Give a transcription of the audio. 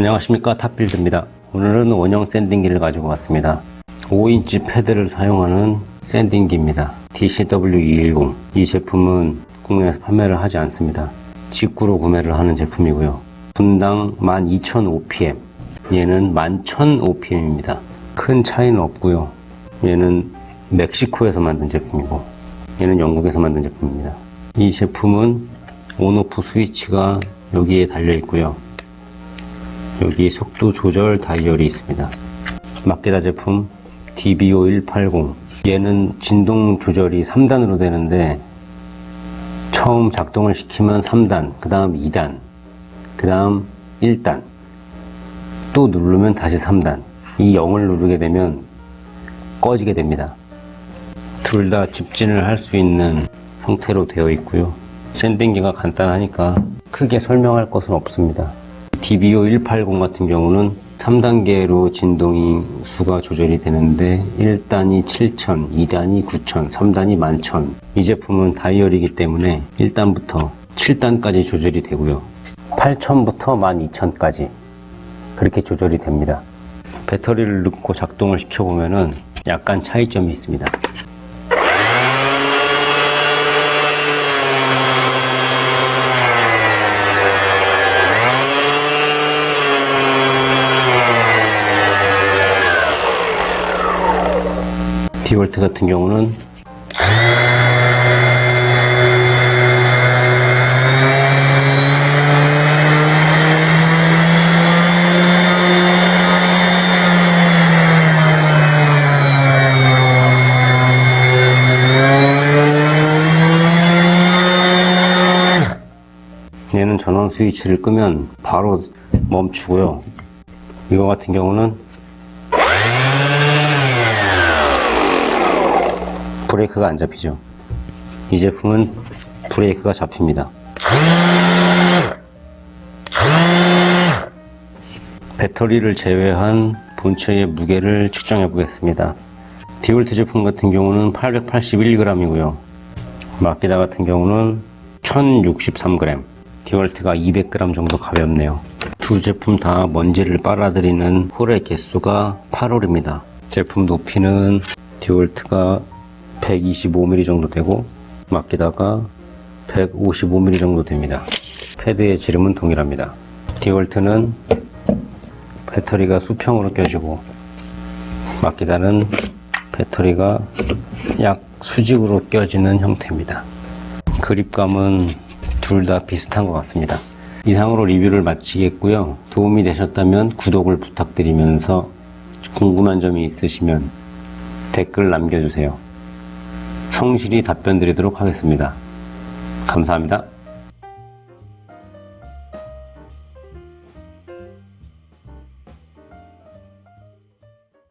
안녕하십니까. 탑빌드입니다. 오늘은 원형 샌딩기를 가지고 왔습니다. 5인치 패드를 사용하는 샌딩기입니다. DCW210 이 제품은 국내에서 판매를 하지 않습니다. 직구로 구매를 하는 제품이고요. 분당 12,000 OPM 얘는 11,000 OPM입니다. 큰 차이는 없고요. 얘는 멕시코에서 만든 제품이고 얘는 영국에서 만든 제품입니다. 이 제품은 온오프 스위치가 여기에 달려 있고요 여기 속도 조절 다이얼이 있습니다. 마케다 제품 DBO180 얘는 진동 조절이 3단으로 되는데 처음 작동을 시키면 3단, 그 다음 2단, 그 다음 1단 또 누르면 다시 3단 이 0을 누르게 되면 꺼지게 됩니다. 둘 다 집진을 할 수 있는 형태로 되어 있고요. 샌딩기가 간단하니까 크게 설명할 것은 없습니다. DBO 180 같은 경우는 3단계로 진동이 수가 조절이 되는데 1단이 7000, 2단이 9000, 3단이 11000. 이 제품은 다이얼이기 때문에 1단부터 7단까지 조절이 되고요. 8000부터 12000까지 그렇게 조절이 됩니다. 배터리를 넣고 작동을 시켜보면 약간 차이점이 있습니다. 디월트 같은 경우는 얘는 전원 스위치를 끄면 바로 멈추고요. 이거 같은 경우는 브레이크가 안 잡히죠. 이 제품은 브레이크가 잡힙니다. 배터리를 제외한 본체의 무게를 측정해 보겠습니다. 디올트 제품 같은 경우는 881g이고요. 마키다 같은 경우는 1063g, 디월트가 200g 정도 가볍네요. 두 제품 다 먼지를 빨아들이는 홀의 개수가 8홀입니다. 제품 높이는 디월트가 125mm 정도 되고 마키다가 155mm 정도 됩니다. 패드의 지름은 동일합니다. 디월트는 배터리가 수평으로 껴지고 마키다는 배터리가 약 수직으로 껴지는 형태입니다. 그립감은 둘 다 비슷한 것 같습니다. 이상으로 리뷰를 마치겠고요. 도움이 되셨다면 구독을 부탁드리면서 궁금한 점이 있으시면 댓글 남겨주세요. 성실히 답변 드리도록 하겠습니다. 감사합니다.